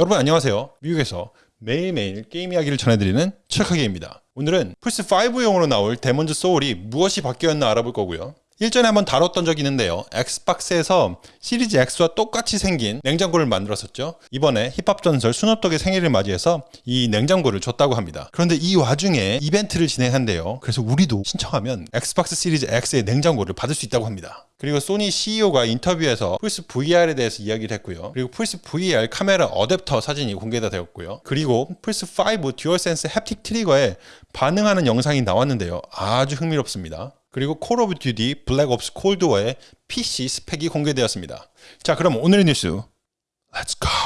여러분 안녕하세요. 미국에서 매일매일 게임 이야기를 전해드리는 최카게입니다. 오늘은 플스5용으로 나올 Demon's Souls이 무엇이 바뀌었나 알아볼 거고요. 일전에 한번 다뤘던 적이 있는데요. Xbox에서 시리즈 X와 똑같이 생긴 냉장고를 만들었었죠. 이번에 힙합 전설 스눕독의 생일을 맞이해서 이 냉장고를 줬다고 합니다. 그런데 이 와중에 이벤트를 진행한대요. 그래서 우리도 신청하면 Xbox 시리즈 X의 냉장고를 받을 수 있다고 합니다. 그리고 소니 CEO가 인터뷰에서 플스 VR에 대해서 이야기를 했고요. 그리고 플스 VR 카메라 어댑터 사진이 공개가 되었고요. 그리고 플스 5 DualSense haptic trigger에 반응하는 영상이 나왔는데요. 아주 흥미롭습니다. 그리고 Call of Duty Black Ops Cold War의 PC 스펙이 공개되었습니다. 자, 그럼 오늘의 뉴스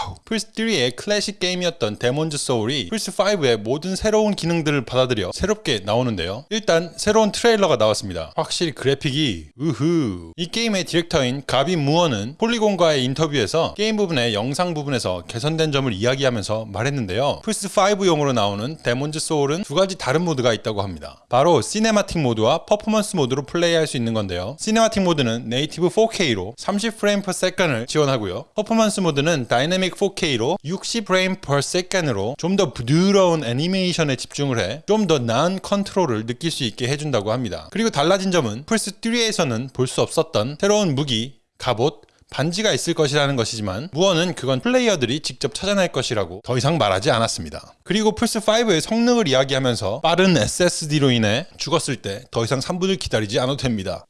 Let's go. 플스3의 클래식 게임이었던 Demon's Souls이 플스5의 모든 새로운 기능들을 받아들여 새롭게 나오는데요. 일단 새로운 트레일러가 나왔습니다. 확실히 그래픽이 우후. 이 게임의 디렉터인 가비 무어는 Polygon과의 인터뷰에서 게임 부분의 영상 부분에서 개선된 점을 이야기하면서 말했는데요. 플스5용으로 나오는 Demon's Souls은 두 가지 다른 모드가 있다고 합니다. 바로 cinematic 모드와 퍼포먼스 모드로 플레이할 수 있는 건데요. cinematic 모드는 native 4K로 30프레임 per second을 지원하고요. 퍼포먼스 모드는 는 다이내믹 4K로 60프레임 per second으로 좀 더 부드러운 애니메이션에 집중을 해 좀 더 나은 컨트롤을 느낄 수 있게 해준다고 합니다. 그리고 달라진 점은 플스3에서는 볼 수 없었던 새로운 무기, 갑옷, 반지가 있을 것이라는 것이지만 무어는 그건 플레이어들이 직접 찾아낼 것이라고 더 이상 말하지 않았습니다. 그리고 플스5의 성능을 이야기하면서 빠른 SSD로 인해 죽었을 때 더 이상 3분을 기다리지 않아도 됩니다.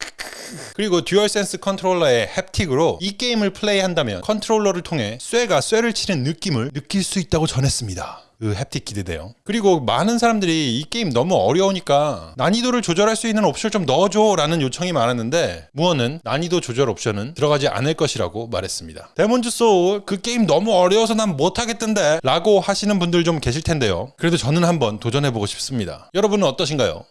그리고 DualSense 컨트롤러의 haptic으로 이 게임을 플레이한다면 컨트롤러를 통해 쇠가 쇠를 치는 느낌을 느낄 수 있다고 전했습니다. 그 haptic 기대돼요. 그리고 많은 사람들이 이 게임 너무 어려우니까 난이도를 조절할 수 있는 옵션을 좀 넣어줘 라는 요청이 많았는데 무어는 난이도 조절 옵션은 들어가지 않을 것이라고 말했습니다. 데몬즈 소울 그 게임 너무 어려워서 난 못하겠던데 라고 하시는 분들 좀 계실 텐데요. 그래도 저는 한번 도전해보고 싶습니다. 여러분은 어떠신가요?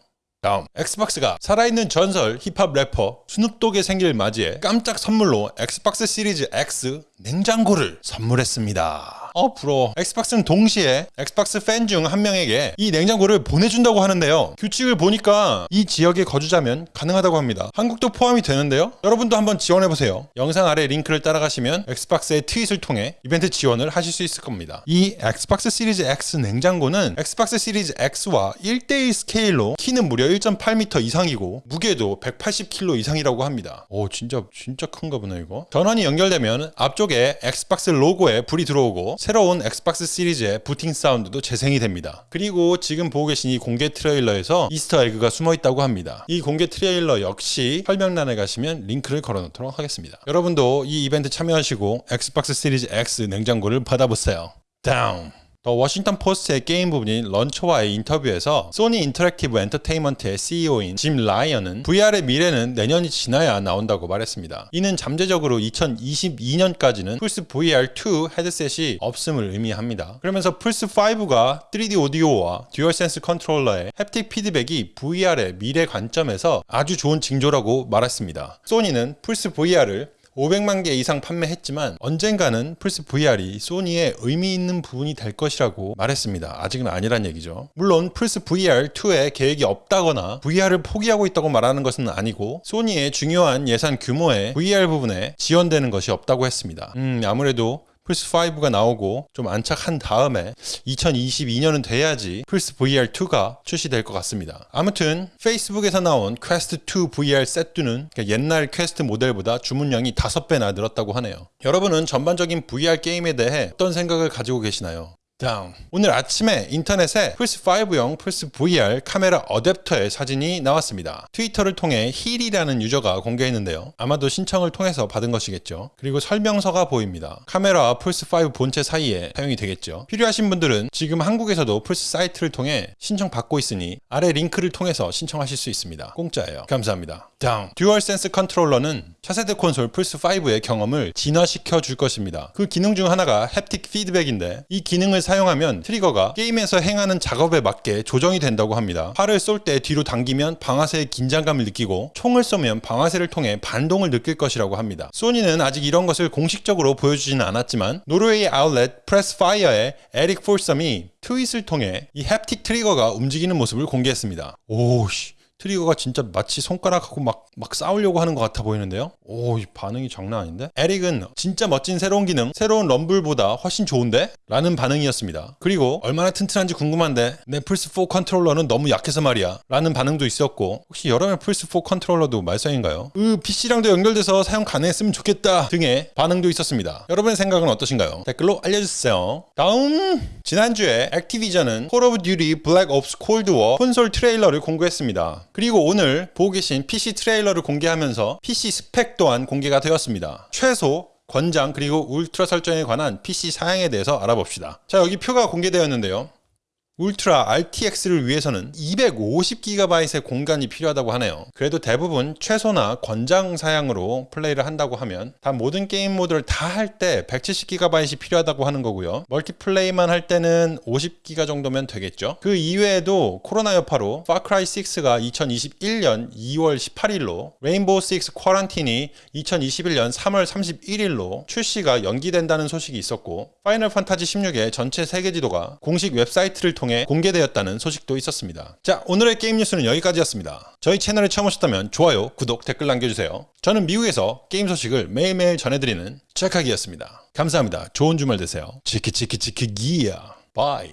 다음 엑스박스가 살아있는 전설 힙합 래퍼 스눕독의 생일을 맞이해 깜짝 선물로 엑스박스 시리즈 X 냉장고를 선물했습니다. 어 부러워. 엑스박스는 동시에 엑스박스 팬 중 한 명에게 이 냉장고를 보내준다고 하는데요. 규칙을 보니까 이 지역에 거주자면 가능하다고 합니다. 한국도 포함이 되는데요. 여러분도 한번 지원해보세요. 영상 아래 링크를 따라가시면 엑스박스의 트윗을 통해 이벤트 지원을 하실 수 있을 겁니다. 이 엑스박스 시리즈 X 냉장고는 엑스박스 시리즈 X와 1대1 스케일로 키는 무려 1.8m 이상이고 무게도 180kg 이상이라고 합니다. 오 진짜 진짜 큰가 보네 이거. 전원이 연결되면 앞쪽에 엑스박스 로고에 불이 들어오고 새로운 엑스박스 시리즈의 부팅 사운드도 재생이 됩니다. 그리고 지금 보고 계신 이 공개 트레일러에서 이스터 에그가 숨어 있다고 합니다. 이 공개 트레일러 역시 설명란에 가시면 링크를 걸어 놓도록 하겠습니다. 여러분도 이 이벤트 참여하시고 엑스박스 시리즈 X 냉장고를 받아보세요. 다운. 더 워싱턴 포스트의 게임 부분인 런처와의 인터뷰에서 소니 인터랙티브 엔터테인먼트의 CEO인 짐 라이언은 VR의 미래는 내년이 지나야 나온다고 말했습니다. 이는 잠재적으로 2022년까지는 플스 VR2 헤드셋이 없음을 의미합니다. 그러면서 플스 5가 3D 오디오와 듀얼센스 컨트롤러의 햅틱 피드백이 VR의 미래 관점에서 아주 좋은 징조라고 말했습니다. 소니는 플스 VR을 500만 개 이상 판매했지만 언젠가는 플스 VR이 소니의 의미 있는 부분이 될 것이라고 말했습니다. 아직은 아니란 얘기죠. 물론 플스 VR2에 계획이 없다거나 VR을 포기하고 있다고 말하는 것은 아니고 소니의 중요한 예산 규모의 VR 부분에 지원되는 것이 없다고 했습니다. 음, 아무래도 플스5가 나오고 좀 안착한 다음에 2022년은 돼야지 플스 VR2가 출시될 것 같습니다. 아무튼 페이스북에서 나온 퀘스트 2 VR 세트는 옛날 퀘스트 모델보다 주문량이 5배나 늘었다고 하네요. 여러분은 전반적인 VR 게임에 대해 어떤 생각을 가지고 계시나요? 다음. 오늘 아침에 인터넷에 플스5용 플스 VR 카메라 어댑터의 사진이 나왔습니다. 트위터를 통해 힐이라는 유저가 공개했는데요. 아마도 신청을 통해서 받은 것이겠죠. 그리고 설명서가 보입니다. 카메라와 플스5 본체 사이에 사용이 되겠죠. 필요하신 분들은 지금 한국에서도 플스 사이트를 통해 신청 받고 있으니 아래 링크를 통해서 신청하실 수 있습니다. 공짜예요. 감사합니다. 다음. 듀얼 센스 컨트롤러는 차세대 콘솔 플스5의 경험을 진화시켜 줄 것입니다. 그 기능 중 하나가 햅틱 피드백인데 이 기능을 사용하면 트리거가 게임에서 행하는 작업에 맞게 조정이 된다고 합니다. 활을 쏠 때 뒤로 당기면 방아쇠의 긴장감을 느끼고 총을 쏘면 방아쇠를 통해 반동을 느낄 것이라고 합니다. 소니는 아직 이런 것을 공식적으로 보여주지는 않았지만 노르웨이 아울렛 프레스파이어의 에릭 폴섬이 트윗을 통해 이 햅틱 트리거가 움직이는 모습을 공개했습니다. 오씨 트리거가 진짜 마치 손가락하고 막, 막 싸우려고 하는 것 같아 보이는데요? 오, 이 반응이 장난 아닌데? 에릭은 진짜 멋진 새로운 기능, 새로운 rumble보다 훨씬 좋은데? 라는 반응이었습니다. 그리고 얼마나 튼튼한지 궁금한데 내 플스4 컨트롤러는 너무 약해서 말이야. 라는 반응도 있었고 혹시 여러분의 플스4 컨트롤러도 말썽인가요? 으, PC랑도 연결돼서 사용 가능했으면 좋겠다 등의 반응도 있었습니다. 여러분의 생각은 어떠신가요? 댓글로 알려주세요. 다음 지난주에 액티비전은 콜 오브 듀티 블랙 옵스 콜드워 콘솔 트레일러를 공개했습니다. 그리고 오늘 보고 계신 PC 트레일러를 공개하면서 PC 스펙 또한 공개가 되었습니다. 최소 권장 그리고 울트라 설정에 관한 PC 사양에 대해서 알아봅시다. 자 여기 표가 공개되었는데요. 울트라 RTX를 위해서는 250GB의 공간이 필요하다고 하네요. 그래도 대부분 최소나 권장 사양으로 플레이를 한다고 하면 다 모든 게임 모드를 다 할 때 170GB이 필요하다고 하는 거고요. 멀티플레이만 할 때는 50GB 정도면 되겠죠. 그 이외에도 코로나 여파로 파크라이 6가 2021년 2월 18일로 레인보우 6 쿼런틴이 2021년 3월 31일로 출시가 연기된다는 소식이 있었고 파이널 판타지 16의 전체 세계 지도가 공식 웹사이트를 통해 공개되었다는 소식도 있었습니다. 자, 오늘의 게임 뉴스는 여기까지였습니다. 저희 채널에 처음 오셨다면 좋아요, 구독, 댓글 남겨주세요. 저는 미국에서 게임 소식을 매일매일 전해드리는 찰칵이었습니다. 감사합니다. 좋은 주말 되세요. 치키치키치키 기야. 바이.